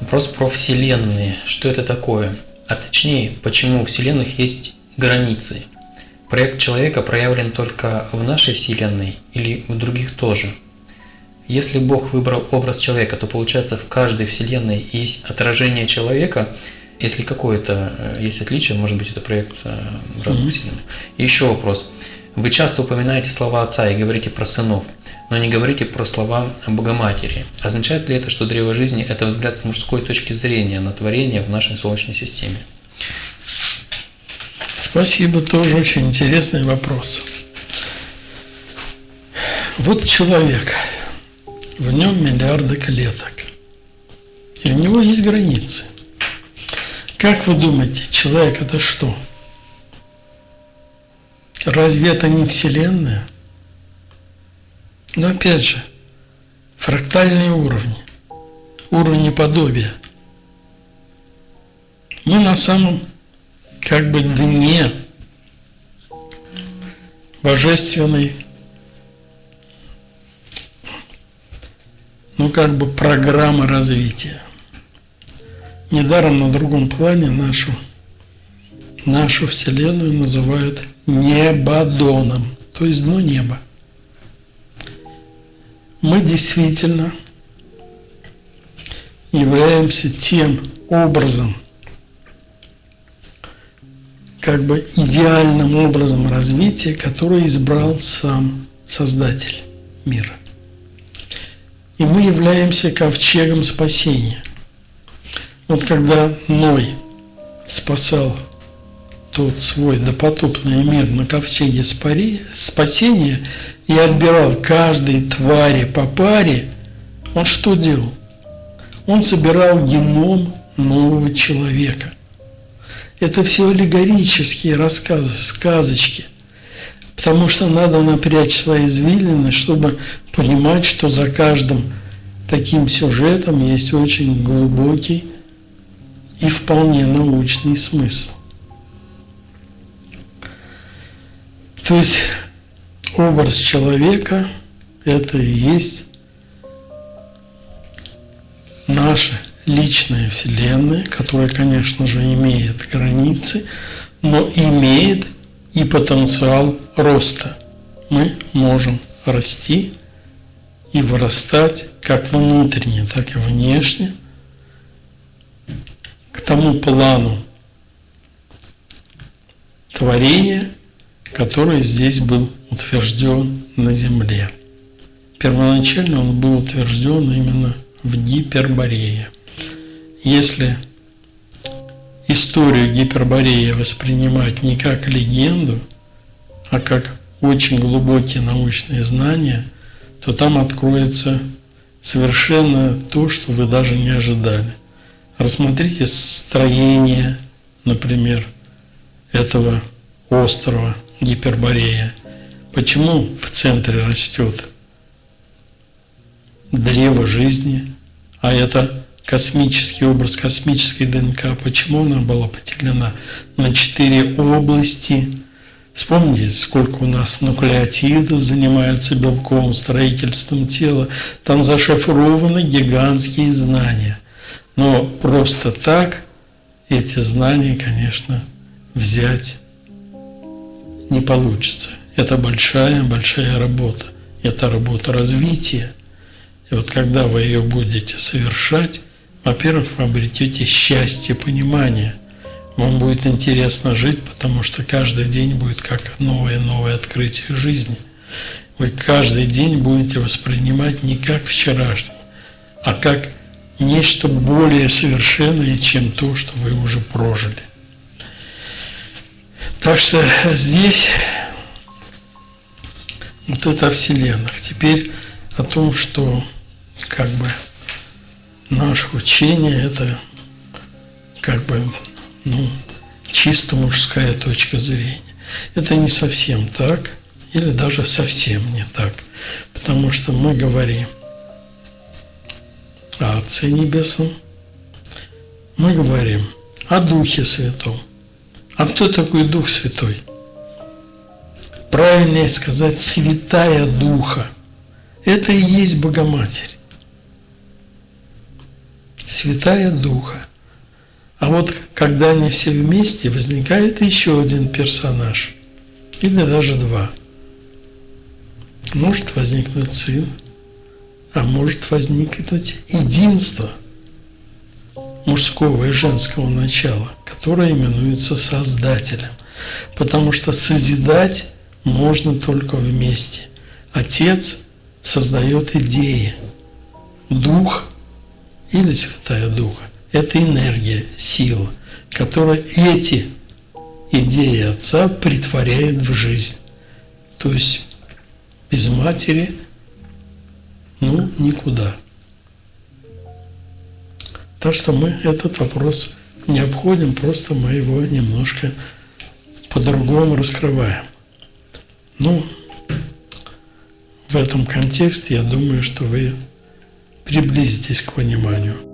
Вопрос про Вселенные. Что это такое? А точнее, почему у Вселенных есть границы? Проект человека проявлен только в нашей Вселенной или в других тоже? Если Бог выбрал образ человека, то получается в каждой Вселенной есть отражение человека, если какое-то э, есть отличие, может быть это проект э, разных mm-hmm. Вселенных. Еще вопрос. Вы часто упоминаете слова Отца и говорите про сынов – но не говорите про слова Богоматери. Означает ли это, что древо жизни – это взгляд с мужской точки зрения на творение в нашей Солнечной системе? Спасибо, тоже очень интересный вопрос. Вот человек, в нем миллиарды клеток, и у него есть границы. Как вы думаете, человек это что? Разве это не Вселенная? Но опять же, фрактальные уровни, уровни подобия. Мы на самом как бы дне божественной, ну как бы программы развития. Недаром на другом плане нашу, нашу Вселенную называют небодоном, то есть дно неба мы действительно являемся тем образом, как бы идеальным образом развития, который избрал сам Создатель мира. И мы являемся ковчегом спасения. Вот когда Ной спасал тот свой допотопный мир на ковчеге спасения и отбирал каждой твари по паре, он что делал? Он собирал геном нового человека. Это все аллегорические рассказы, сказочки. Потому что надо напрячь свои извилины, чтобы понимать, что за каждым таким сюжетом есть очень глубокий и вполне научный смысл. То есть образ человека – это и есть наша личная Вселенная, которая, конечно же, имеет границы, но имеет и потенциал роста. Мы можем расти и вырастать как внутренне, так и внешне к тому плану творения, который здесь был утвержден на Земле. Первоначально он был утвержден именно в Гиперборее. Если историю Гипербореи воспринимать не как легенду, а как очень глубокие научные знания, то там откроется совершенно то, что вы даже не ожидали. Рассмотрите строение, например, этого острова Гиперборея. Почему в центре растет древо жизни, а это космический образ, космической ДНК, почему она была поделена на четыре области? Вспомните, сколько у нас нуклеотидов занимаются белковым строительством тела. Там зашифрованы гигантские знания. Но просто так эти знания, конечно, взять не получится. Это большая-большая работа. Это работа развития. И вот когда вы ее будете совершать, во-первых, вы обретете счастье, понимание. Вам будет интересно жить, потому что каждый день будет как новое-новое открытие жизни. Вы каждый день будете воспринимать не как вчерашний, а как нечто более совершенное, чем то, что вы уже прожили. Так что здесь вот это о Вселенных. Теперь о том, что как бы наше учение это как бы ну, чисто мужская точка зрения. Это не совсем так, или даже совсем не так, потому что мы говорим о Отце Небесном, мы говорим о Духе Святом, а кто такой Дух Святой? Правильнее сказать, Святая Духа. Это и есть Богоматерь. Святая Духа. А вот когда они все вместе, возникает еще один персонаж. Или даже два. Может возникнуть сын, а может возникнуть единство мужского и женского начала, которое именуется Создателем. Потому что созидать можно только вместе. Отец создает идеи. Дух или Святая Духа – это энергия, сила, которая эти идеи Отца притворяет в жизнь. То есть без матери, ну, никуда. Так что мы этот вопрос не обходим, просто мы его немножко по-другому раскрываем. Ну, в этом контексте я думаю, что вы приблизитесь к пониманию.